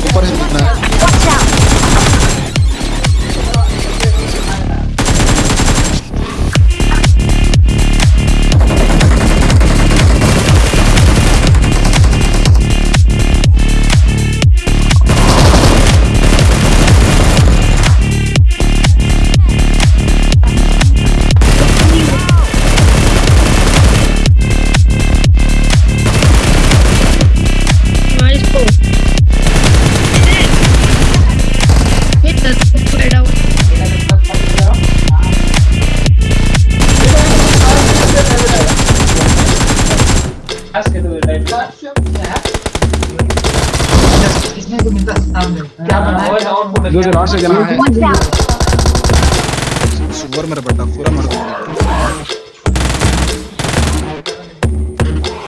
compartir nada. दो जरा से जना है सुपर मेरा बेटा पूरा मर गया।